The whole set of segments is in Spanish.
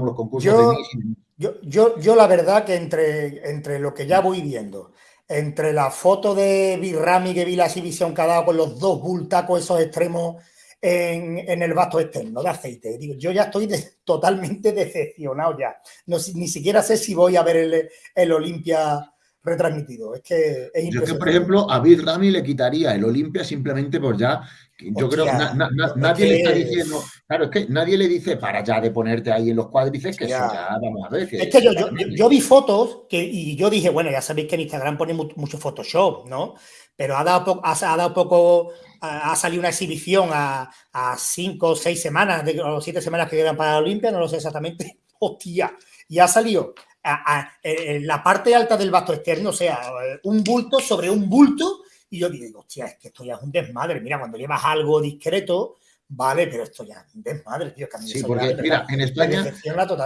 como los concursos yo, de yo, yo, yo, la verdad que entre, entre lo que ya voy viendo, entre la foto de Birrami que vi la exhibición que ha dado con los dos bultacos esos extremos en, en, el vasto externo de aceite. Digo, yo ya estoy de, totalmente decepcionado ya. No, ni siquiera sé si voy a ver el, el Olimpia retransmitido. Es que es Yo que, por ejemplo, a Bill Rami le quitaría el Olimpia simplemente por ya. Yo Hostia, creo que na, na, na, nadie que... le está diciendo. Claro, es que nadie le dice para ya de ponerte ahí en los cuádrices que eso ya vamos a ver. Que es que yo, yo, yo, vi fotos que, y yo dije, bueno, ya sabéis que en Instagram pone mucho Photoshop, ¿no? Pero ha dado, poco, ha, ha dado poco, ha salido una exhibición a, a cinco o seis semanas, de, o siete semanas que quedan para la Olimpia, no lo sé exactamente. Hostia, y ha salido a, a, en la parte alta del vasto externo, o sea, un bulto sobre un bulto, y yo digo, hostia, es que esto ya es un desmadre. Mira, cuando llevas algo discreto, vale, pero esto ya es un desmadre, tío. Que sí, porque, mira, en España,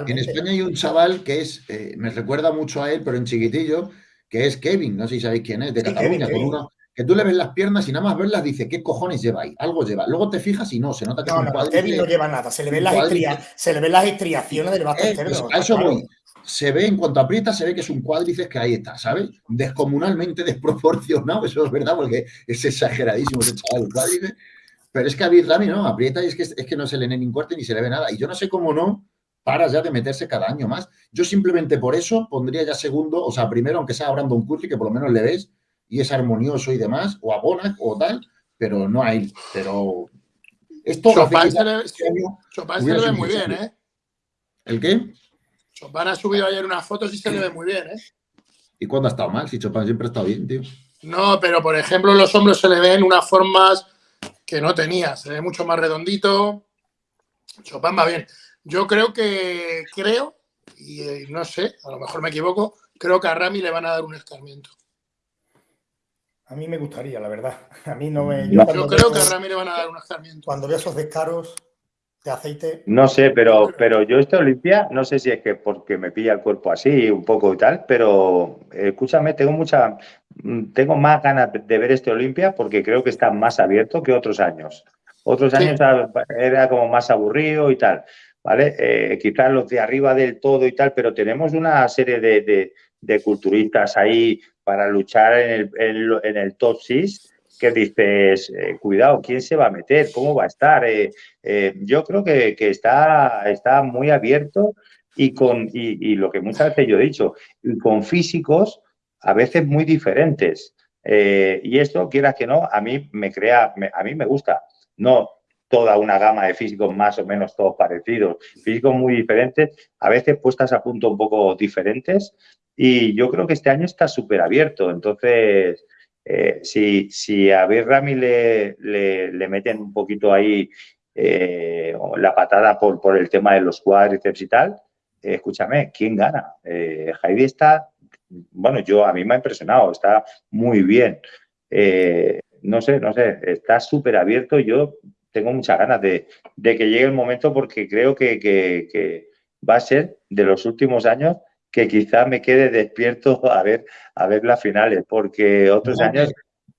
en España hay un chaval que es, eh, me recuerda mucho a él, pero en chiquitillo, que es Kevin, no sé si sabéis quién es, de sí, Cataluña, Kevin, con uno, que tú le ves las piernas y nada más verlas dice, ¿qué cojones lleva ahí? Algo lleva. Luego te fijas y no, se nota que no, es un no, Kevin no lleva nada, se le ven las, estria, se le ven las estriaciones del vasto eh, externo. Pues a eso voy se ve, en cuanto aprieta, se ve que es un cuádriceps que ahí está, ¿sabes? Descomunalmente desproporcionado, eso es verdad, porque es exageradísimo ese chaval, el cuádriceps. Pero es que a Birrami no, aprieta y es que, es que no se le ni corte ni se le ve nada. Y yo no sé cómo no paras ya de meterse cada año más. Yo simplemente por eso pondría ya segundo, o sea, primero, aunque sea a Brandon Curry, que por lo menos le ves y es armonioso y demás, o a Bonac o tal, pero no hay. Pero esto Chopin se le, Chopin se le ve muy bien, ¿eh? ¿El qué? Chopin ha subido ayer unas fotos y se le ve muy bien, ¿eh? ¿Y cuándo ha estado mal? Si Chopin siempre ha estado bien, tío. No, pero por ejemplo, los hombros se le ven unas formas que no tenía. Se ve mucho más redondito. Chopin va bien. Yo creo que, creo, y eh, no sé, a lo mejor me equivoco, creo que a Rami le van a dar un escarmiento. A mí me gustaría, la verdad. A mí no me. Yo, yo creo veo, que a Rami le van a dar un escarmiento. Cuando veo esos descaros de aceite. No sé, pero, pero yo este Olimpia, no sé si es que porque me pilla el cuerpo así un poco y tal, pero escúchame, tengo mucha, tengo más ganas de ver este Olimpia porque creo que está más abierto que otros años. Otros sí. años era como más aburrido y tal, ¿vale? Eh, quizás los de arriba del todo y tal, pero tenemos una serie de, de, de culturistas ahí para luchar en el, en, en el top 6 dices, eh, cuidado, ¿quién se va a meter? ¿Cómo va a estar? Eh, eh, yo creo que, está, está muy abierto y con y, lo que muchas veces yo he dicho, y con físicos a veces muy diferentes. y esto, quieras que no, a mí me crea, a mí me gusta. No toda una gama de físicos más o menos todos parecidos, físicos muy diferentes, a veces puestas a punto un poco diferentes. Y yo creo que este año está súper abierto. Entonces, eh, si, si, a Birrami le, le, meten un poquito ahí eh, la patada por, por, el tema de los cuádriceps y tal, eh, escúchame, ¿quién gana? Heidi está, bueno, yo a mí me ha impresionado, está muy bien. No sé, no sé, está súper abierto. Yo tengo muchas ganas de, de, que llegue el momento porque creo que, que va a ser de los últimos años que quizá me quede despierto a ver, a ver las finales, porque otros no, años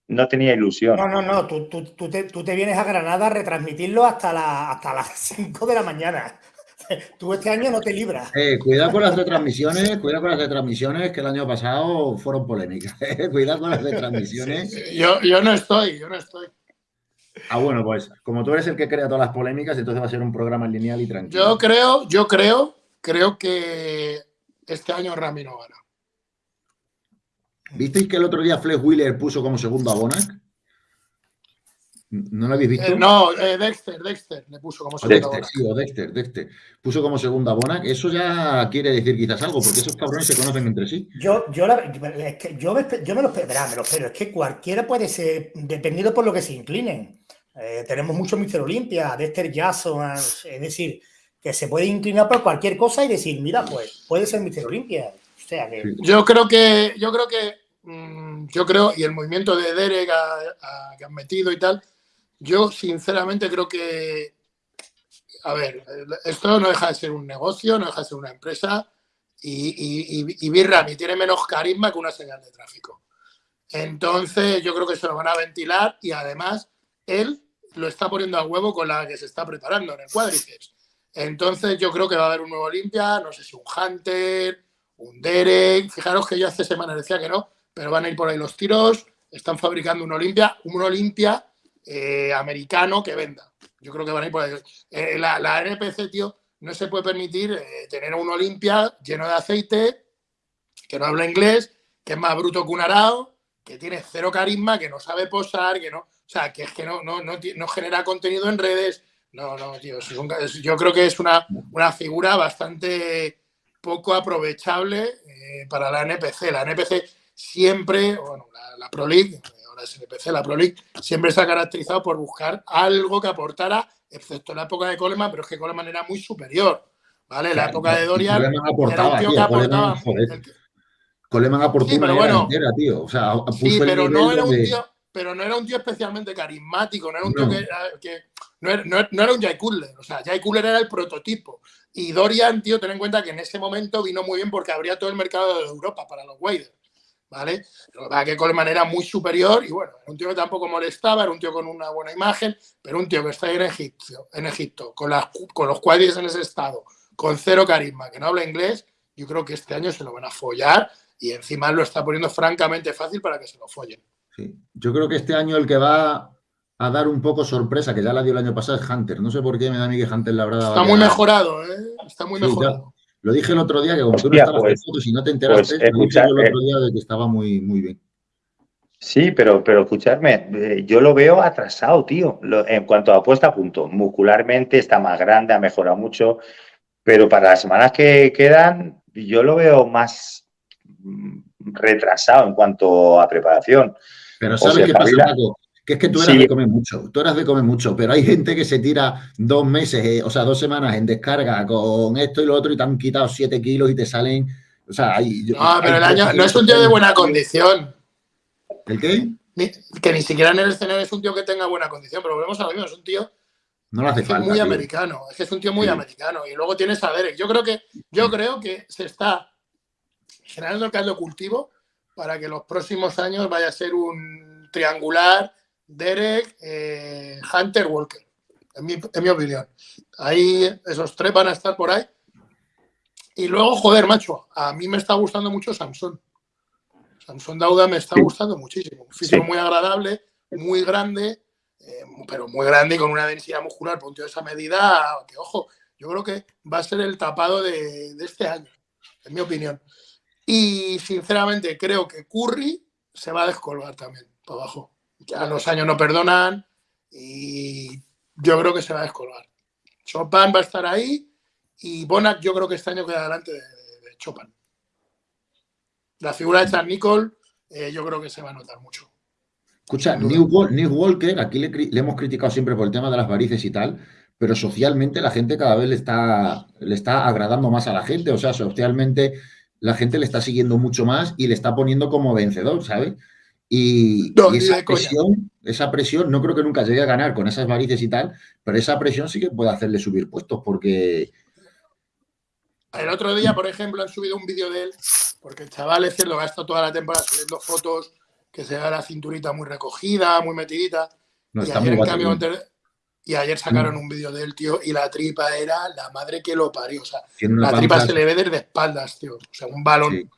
no tenía ilusión. No, no, no, tú, tú, tú, te, tú, te, vienes a Granada a retransmitirlo hasta, la, hasta las 5 de la mañana. Tú este año no te libras. Eh, cuidado con las retransmisiones, cuidado con las retransmisiones que el año pasado fueron polémicas. Eh, cuidado con las retransmisiones. Sí, sí. Yo, yo no estoy, yo no estoy. Ah, bueno, pues como tú eres el que crea todas las polémicas, entonces va a ser un programa lineal y tranquilo. Yo creo, yo creo, creo que este año Rami no gana. ¿Visteis que el otro día Flex Wheeler puso como segundo a Bonac? ¿No lo habéis visto? Eh, no, eh, Dexter, Dexter le puso como segundo Dexter, a sí, o Dexter, Dexter. Puso como segundo a Bonac. Eso ya quiere decir quizás algo, porque esos cabrones se conocen entre sí. Yo, yo, la, es que yo, me, yo me lo espero, me lo espero. Es que cualquiera puede ser, dependiendo por lo que se inclinen. Eh, tenemos mucho Mister Olimpia, Dexter Jason, es decir, que se puede inclinar por cualquier cosa y decir, mira, pues puede ser Mister Olimpia. O sea que... Yo creo que, yo creo que, mmm, yo creo, y el movimiento de Derek que han metido y tal, yo sinceramente creo que, a ver, esto no deja de ser un negocio, no deja de ser una empresa y, y, y, y Birrami tiene menos carisma que una señal de tráfico. Entonces yo creo que se lo van a ventilar y además él lo está poniendo a huevo con la que se está preparando en el cuádriceps. Entonces yo creo que va a haber un nuevo Olimpia, no sé si un Hunter, un Derek. Fijaros que yo hace semanas decía que no, pero van a ir por ahí los tiros. Están fabricando un Olimpia, un Olimpia eh, americano que venda. Yo creo que van a ir por ahí. Eh, la, la, NPC, tío, no se puede permitir eh, tener un Olimpia lleno de aceite, que no habla inglés, que es más bruto que un arao, que tiene cero carisma, que no sabe posar, que no, o sea, que es que no, no, no, no genera contenido en redes. No, no, tío, yo creo que es una, una figura bastante poco aprovechable eh, para la NPC. La NPC siempre, bueno, la, la Pro League, ahora es NPC, la Pro League, siempre se ha caracterizado por buscar algo que aportara, excepto la época de Coleman, pero es que Coleman era muy superior. ¿Vale? La época de Dorian era un tío que aportaba. Coleman aportó sí, una bueno, entera, tío. O sea, puso sí, pero no era un tío pero no era un tío especialmente carismático, no era un tío que, que no, era, un Jay Cutler, o sea, Jay Cutler era el prototipo. Y Dorian, tío, ten en cuenta que en ese momento vino muy bien porque abría todo el mercado de Europa para los Waders, ¿vale? Lo que Coleman era muy superior y bueno, era un tío que tampoco molestaba, era un tío con una buena imagen, pero un tío que está ahí en Egipto, en Egipto con, los Waders en ese estado, con cero carisma, que no habla inglés, yo creo que este año se lo van a follar y encima lo está poniendo francamente fácil para que se lo follen. Yo creo que este año el que va a dar un poco sorpresa, que ya la dio el año pasado, es Hunter. No sé por qué me da a mí que Hunter la habrá Está muy mejorado, ¿eh? Está muy mejorado. lo dije el otro día, que como tú no estabas pues, fotos y no te enteraste, pues, dije el otro día de que estaba muy, muy bien. Sí, pero, pero escuchadme, eh, yo lo veo atrasado, tío. en cuanto a puesta a punto, muscularmente está más grande, ha mejorado mucho, pero para las semanas que quedan, yo lo veo más mm, retrasado en cuanto a preparación. Pero ¿sabes qué pasa, Paco? Que es que tú eras de comer mucho, tú eras de comer mucho, pero hay gente que se tira dos meses, eh, o sea, dos semanas en descarga con esto y lo otro y te han quitado siete kilos y te salen. O sea, hay, no, pero el año no es un tío de buena condición. ¿El qué? que ni siquiera en el escenario es un tío que tenga buena condición, pero volvemos a lo mismo, es un tío no lo hace es muy americano, es que es un tío muy americano. Y luego tienes a Derek. Yo creo que, yo creo que se está generando el caldo cultivo para que los próximos años vaya a ser un triangular Derek, eh, Hunter, Walker, en mi, opinión. Ahí esos tres van a estar por ahí. Y luego, joder, macho, a mí me está gustando mucho Samson. Samson Dauda me está gustando muchísimo. Un físico muy agradable, muy grande, eh, pero muy grande y con una densidad muscular, punto de esa medida, que ojo, yo creo que va a ser el tapado de, de este año, en mi opinión. Y sinceramente creo que Curry se va a descolgar también para abajo. Ya los años no perdonan y yo creo que se va a descolgar. Chopin va a estar ahí y Bonac yo creo que este año queda delante de, de, Chopin. La figura de Charles Nicole eh, yo creo que se va a notar mucho. Escucha, New, Walker, aquí le, le, hemos criticado siempre por el tema de las varices y tal, pero socialmente la gente cada vez le está, le está agradando más a la gente, o sea, socialmente la gente le está siguiendo mucho más y le está poniendo como vencedor, ¿sabes? Y, esa presión, esa presión, no creo que nunca llegue a ganar con esas varices y tal, pero esa presión sí que puede hacerle subir puestos, porque... El otro día, por ejemplo, han subido un vídeo de él, porque el chaval es cierto, gasta toda la temporada subiendo fotos, que se da la cinturita muy recogida, muy metidita. No, y ayer, muy en cambio, y ayer sacaron mm. un vídeo del tío y la tripa era la madre que lo parió. O sea, la tripa se le ve desde espaldas, tío. O sea, un balón.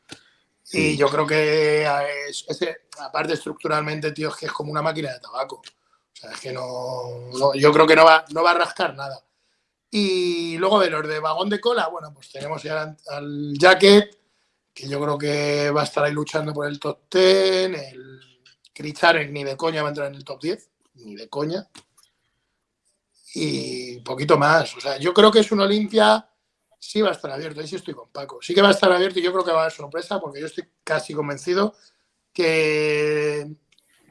Y yo creo que es, aparte estructuralmente, tío, es que es como una máquina de tabaco. O sea, es que no, yo creo que no va, no va a rascar nada. Y luego de los de vagón de cola, bueno, pues tenemos ya al, Jacket, que yo creo que va a estar ahí luchando por el top 10. El Kritzarek ni de coña va a entrar en el top 10, ni de coña y poquito más. O sea, yo creo que es un Olimpia, sí va a estar abierto, ahí sí estoy con Paco. Sí que va a estar abierto y yo creo que va a haber sorpresa porque yo estoy casi convencido que,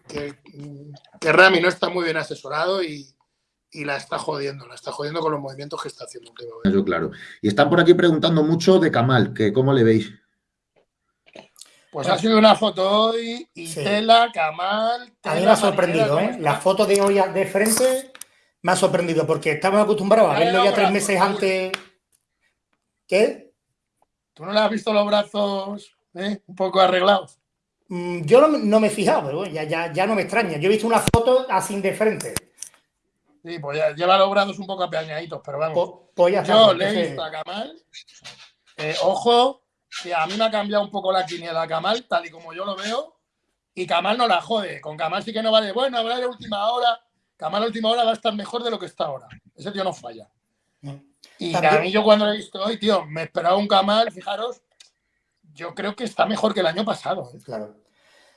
que, Rami no está muy bien asesorado y, y, la está jodiendo, la está jodiendo con los movimientos que está haciendo Eso claro. Y están por aquí preguntando mucho de Kamal, que cómo le veis. Pues ha sido una foto hoy y Tela, Kamal. a mí me ha sorprendido, ¿eh? La foto de hoy de frente me ha sorprendido porque estamos acostumbrados a verlo ya tres meses antes. ¿Qué? ¿Tú no le has visto los brazos eh, un poco arreglados? Mm, yo no, me he fijado, pero ya, ya, ya, no me extraña. Yo he visto una foto así de frente. Sí, pues ya lleva los brazos un poco apeañaditos, pero vamos. Po- pues ya Yo pues, le he ese- visto a Kamal. eh, ojo, que a mí me ha cambiado un poco la quiniela a Kamal, tal y como yo lo veo. Y Kamal no la jode. Con Kamal sí que no vale. Bueno, habrá de última hora. Kamal a última hora va a estar mejor de lo que está ahora. Ese tío no falla. Y También- a mí yo cuando lo he visto hoy, tío, me esperaba un Kamal, fijaros, yo creo que está mejor que el año pasado. ¿eh? Claro.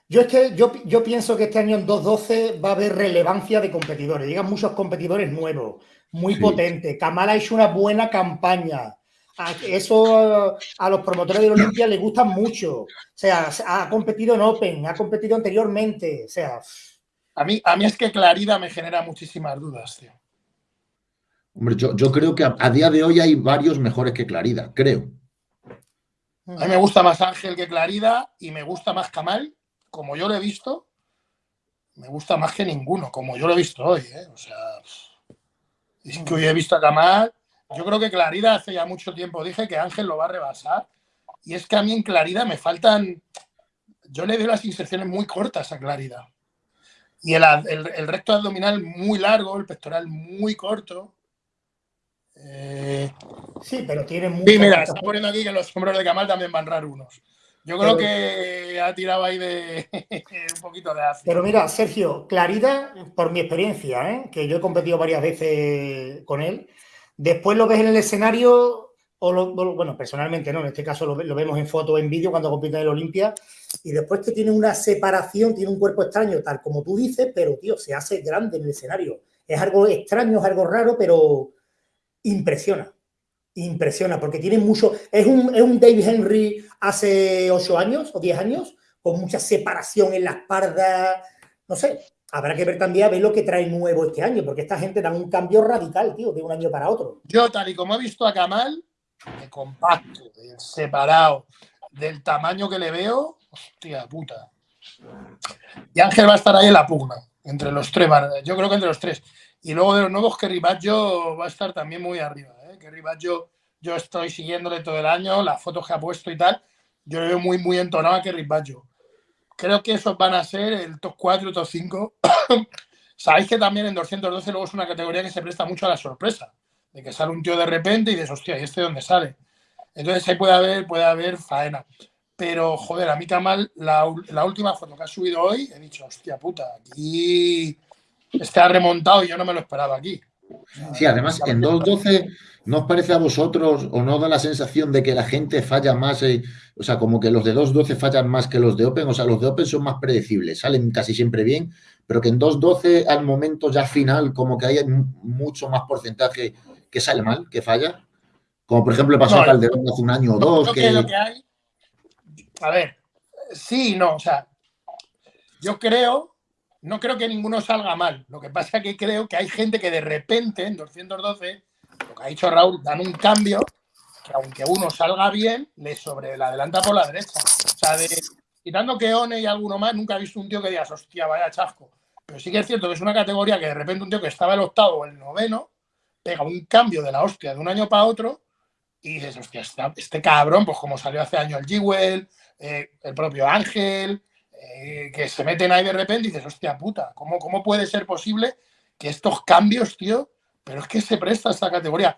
Yo es que yo, yo pienso que este año en 2.12 va a haber relevancia de competidores. Llegan muchos competidores nuevos, muy Sí. potentes. Kamal ha hecho una buena campaña. A- Eso a los promotores de la Olimpia les gusta mucho. O sea, ha competido en Open, ha competido anteriormente. O sea, A mí, a mí es que Clarida me genera muchísimas dudas, tío. Hombre, yo, yo creo que a, a día de hoy hay varios mejores que Clarida, creo. A mí me gusta más Ángel que Clarida y me gusta más Kamal, como yo lo he visto. Me gusta más que ninguno, como yo lo he visto hoy. ¿eh? O sea, es que hoy he visto a Kamal. Yo creo que Clarida hace ya mucho tiempo dije que Ángel lo va a rebasar. Y es que a mí en Clarida me faltan. Yo le doy las inserciones muy cortas a Clarida. Y el, el- el recto abdominal muy largo, el pectoral muy corto. Eh, sí, pero tiene mucho. Sí, mira, está poniendo aquí que los sombreros de Kamal también van raros unos. Yo creo Pero- que ha tirado ahí de un poquito de ácido. Pero mira, Sergio, Clarida, por mi experiencia, ¿eh? que yo he competido varias veces con él, después lo ves en el escenario, o lo- bueno, personalmente no, en este caso lo vemos en foto o en vídeo cuando compite en el Olimpia, y después que tiene una separación, tiene un cuerpo extraño, tal como tú dices, pero tío, se hace grande en el escenario. Es algo extraño, es algo raro, pero impresiona. Impresiona, porque tiene mucho. Es un, es un David Henry hace 8 años o 10 años, con mucha separación en la espalda. No sé, habrá que ver también a ver lo que trae nuevo este año, porque esta gente da un cambio radical, tío, de un año para otro. Yo, tal y como he visto a Kamal, de compacto, de separado, del tamaño que le veo, hostia puta. Y Ángel va a estar ahí en la pugna, entre los tres, yo creo que entre los tres. Y luego de los nuevos, Kerry Baggio va a estar también muy arriba. ¿eh? Kerry Baggio, yo estoy siguiéndole todo el año, las fotos que ha puesto y tal, yo le veo muy, muy entonado a Kerry Baggio. Creo que esos van a ser el top 4, top 5. Sabéis que también en 212 luego es una categoría que se presta mucho a la sorpresa de que sale un tío de repente y dices, hostia, ¿y este dónde sale? Entonces ahí puede haber, puede haber faena. Pero, joder, a mí Kamal, la, la última foto que ha subido hoy, he dicho, hostia puta, aquí este ha remontado y yo no me lo esperaba aquí. Sí, además en 2.12 ¿no os parece a vosotros o no da la sensación de que la gente falla más? eh, o sea, como que los de 2.12 fallan más que los de Open. O sea, los de Open son más predecibles, salen casi siempre bien, pero que en 2.12 al momento ya final como que hay mu- mucho más porcentaje que sale mal, que falla. Como por ejemplo pasó No, a Calderón hace un año o dos, creo que que lo que hay. A ver, sí y no. O sea, yo creo, no creo que ninguno salga mal. Lo que pasa es que creo que hay gente que de repente en 212, lo que ha dicho Raúl, dan un cambio que aunque uno salga bien, le sobre le adelanta por la derecha. O sea, de, quitando que One y alguno más, nunca he visto un tío que digas, hostia, vaya chasco. Pero sí que es cierto que es una categoría que de repente un tío que estaba el octavo o el noveno pega un cambio de la hostia de un año para otro y dices, hostia, este cabrón, pues como salió hace años el Jewel, eh, el propio Ángel, eh, que se meten ahí de repente y dices, hostia puta, ¿cómo, ¿cómo puede ser posible que estos cambios, tío? Pero es que se presta esta categoría.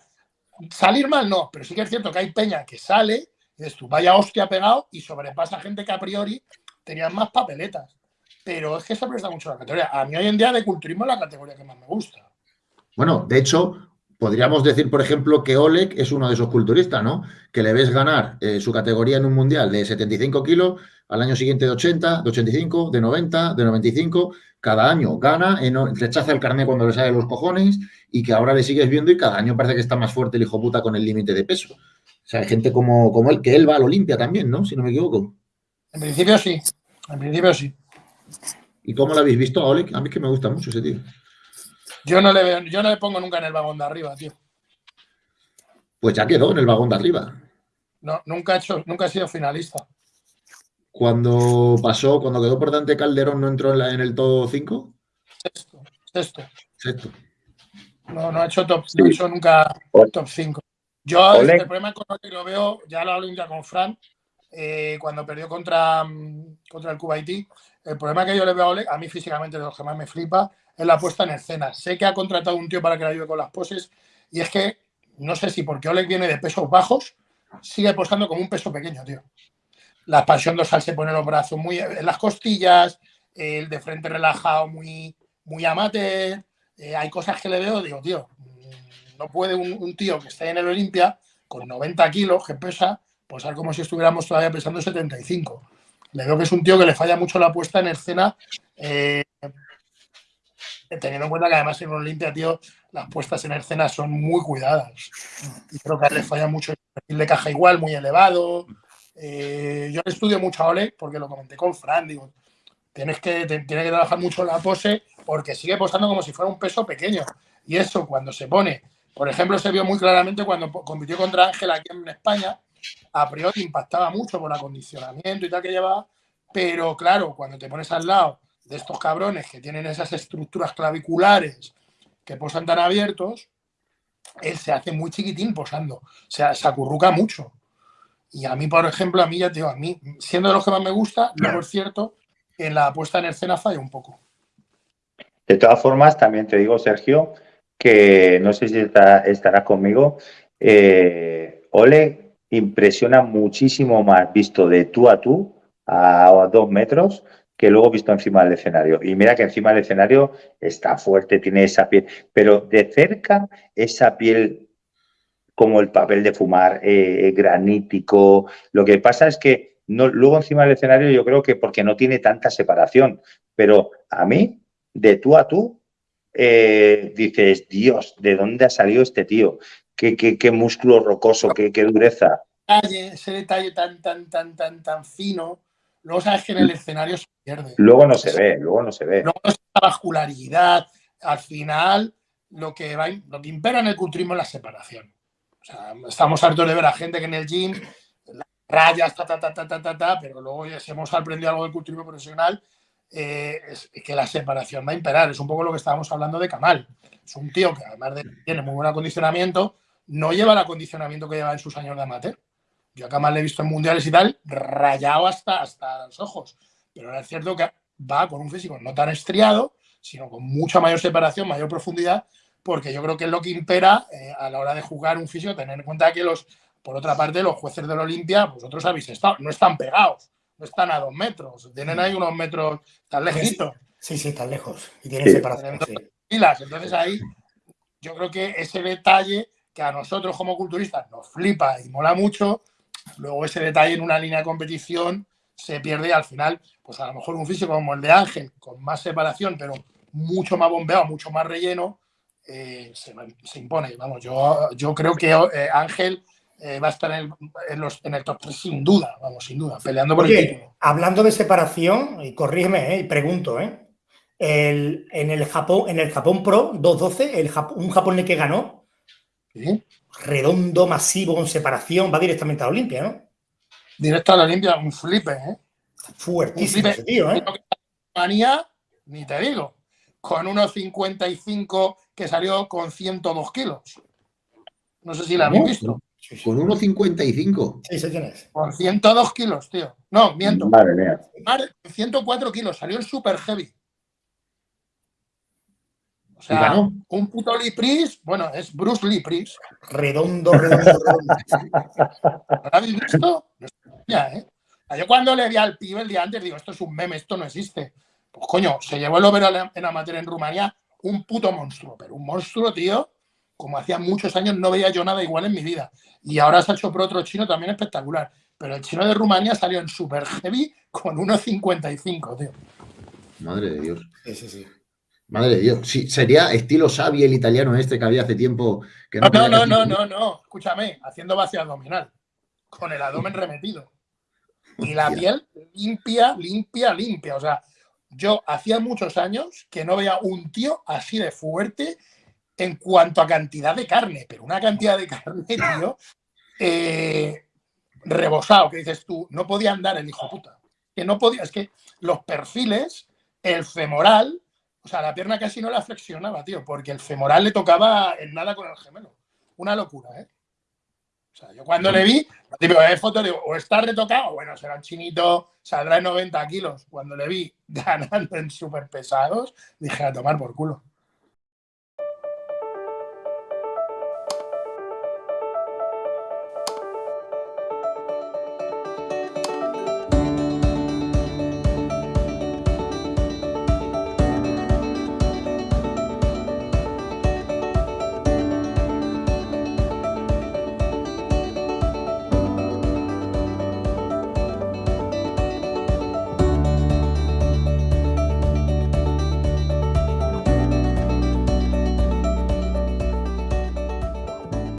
Salir mal no, pero sí que es cierto que hay peña que sale y dices tú, vaya hostia pegado y sobrepasa gente que a priori tenían más papeletas. Pero es que se presta mucho la categoría. A mí hoy en día de culturismo es la categoría que más me gusta. Bueno, de hecho, podríamos decir, por ejemplo, que Oleg es uno de esos culturistas, ¿no? Que le ves ganar eh, su categoría en un mundial de 75 kilos, al año siguiente de 80, de 85, de 90, de 95. Cada año gana, eh, no- rechaza el carnet cuando le sale los cojones y que ahora le sigues viendo y cada año parece que está más fuerte el hijo puta con el límite de peso. O sea, hay gente como, como él, que él va al Olimpia también, ¿no? Si no me equivoco. En principio sí. En principio sí. ¿Y cómo lo habéis visto a Oleg? A mí es que me gusta mucho ese tío. Yo no le veo, yo no le pongo nunca en el vagón de arriba, tío. Pues ya quedó en el vagón de arriba. No, nunca he hecho, nunca he sido finalista. Cuando pasó, cuando quedó por delante Calderón, ¿no entró en, la- en el todo 5? Sexto, sexto. Sexto. No, no he hecho top, no he hecho nunca Ole. top 5. Yo el problema con lo que lo veo, ya lo hablo ya con Fran, eh, cuando perdió contra, mm, contra el Kuwaití, el problema que yo le veo a Oleg, a mí físicamente de los que más me flipa, es la puesta en escena. Sé que ha contratado un tío para que le ayude con las poses y es que no sé si porque Oleg viene de pesos bajos, sigue posando como un peso pequeño, tío. La expansión dorsal se pone los brazos muy en las costillas, el de frente relajado muy, muy amate. Eh, hay cosas que le veo, digo, tío, mm, no puede un, tío que esté en el Olimpia con 90 kilos que pesa, posar como si estuviéramos todavía pesando 75. Le veo que es un tío que le falla mucho la puesta en escena, eh, teniendo en cuenta que además en Olimpia, tío, las puestas en escena son muy cuidadas. Y creo que le falla mucho el perfil de caja igual, muy elevado. Eh, yo estudio mucho a Ole porque lo comenté con Fran, digo, tienes que, tiene que trabajar mucho la pose porque sigue posando como si fuera un peso pequeño. Y eso cuando se pone, por ejemplo, se vio muy claramente cuando compitió contra Ángel aquí en España, a priori impactaba mucho por acondicionamiento y tal que llevaba, pero claro, cuando te pones al lado de estos cabrones que tienen esas estructuras claviculares que posan tan abiertos, él se hace muy chiquitín posando, o sea, se acurruca mucho. Y a mí, por ejemplo, a mí ya te digo, a mí, siendo de los que más me gusta, luego es cierto que en la puesta en escena falla un poco. De todas formas, también te digo, Sergio, que no sé si estarás conmigo, eh, Ole impresiona muchísimo más visto de tú a tú, a dos metros, que luego visto encima del escenario. Y mira que encima del escenario está fuerte, tiene esa piel, pero de cerca esa piel como el papel de fumar, eh, granítico. Lo que pasa es que no, luego encima del escenario yo creo que porque no tiene tanta separación, pero a mí, de tú a tú, eh, dices, Dios, ¿de dónde ha salido este tío? ¿Qué, qué, músculo rocoso, qué, qué dureza? Ese detalle tan, tan, tan, tan, tan fino Luego sabes que en el escenario se pierde. Luego no se ve, luego no se ve. Luego esa vascularidad. Al final, lo que, va, lo que impera en el culturismo es la separación. O sea, estamos hartos de ver a gente que en el gym rayas, ta, ta, ta, ta, ta, ta, pero luego ya si hemos aprendido algo del culturismo profesional, eh, es que la separación va a imperar. Es un poco lo que estábamos hablando de Kamal. Es un tío que además de tiene muy buen acondicionamiento, no lleva el acondicionamiento que lleva en sus años de amateur. Yo acá más le he visto en mundiales y tal, rayado hasta, hasta los ojos. Pero ahora es cierto que va con un físico no tan estriado, sino con mucha mayor separación, mayor profundidad, porque yo creo que es lo que impera eh, a la hora de jugar un físico, tener en cuenta que los, por otra parte, los jueces de la Olimpia, vosotros habéis estado, no están pegados, no están a dos metros, tienen ahí unos metros tan lejitos. Sí, sí, están lejos. Y tienen separación. Entonces ahí yo creo que ese detalle que a nosotros como culturistas nos flipa y mola mucho, Luego ese detalle en una línea de competición se pierde al final, pues a lo mejor un físico como el de Ángel, con más separación, pero mucho más bombeado, mucho más relleno, eh, se, impone. Vamos, yo, yo creo que eh, Ángel eh, va a estar en el, los, en el top 3 sin duda, vamos, sin duda, peleando por el título. Hablando de separación, y corrígeme, y pregunto, El, en, el Japón, en el Japón Pro 212, el, un japonés que ganó, ¿Sí? redondo, masivo, con separación, va directamente a Olimpia, ¿no? Directo a la Olimpia, un flipe, ¿eh? Fuertísimo ese tío, ¿eh? Manía, ni te digo, con unos 55 que salió con 102 kilos. No sé si la habéis visto. Con 1,55. Sí, sé quién es. Con 102 kilos, tío. No, miento. Madre mía. 104 kilos, salió el super heavy. O sea, un puto Lee bueno, es Bruce Lee Redondo, redondo, redondo. ¿Lo habéis visto? Ya, ¿eh? Yo cuando le di al pibe el día antes, digo, esto es un meme, esto no existe. Pues coño, se llevó el over en amateur en Rumanía, un puto monstruo, pero un monstruo, tío, como hacía muchos años no veía yo nada igual en mi vida. Y ahora se ha hecho por otro chino también espectacular. Pero el chino de Rumanía salió en super heavy con 1.55, tío. Madre de Dios. Sí, sí, sí. Madre de Dios. Sí, sería estilo Xavi, el italiano este que había hace tiempo. Que no, no, no, no, no, no, Escúchame, haciendo base abdominal. Con el abdomen remetido. Y la piel limpia, limpia, limpia. O sea, yo hacía muchos años que no veía un tío así de fuerte en cuanto a cantidad de carne, pero una cantidad de carne, tío, eh, rebosado, que dices tú, no podía andar el hijo puta. Que no podía, es que los perfiles, el femoral, o sea, la pierna casi no la flexionaba, tío, porque el femoral le tocaba en nada con el gemelo. Una locura, ¿eh? O sea, yo cuando le vi, lo típico de foto, digo, o está retocado, bueno, será un chinito, saldrá en 90 kilos. Cuando le vi ganando en super pesados, dije a tomar por culo.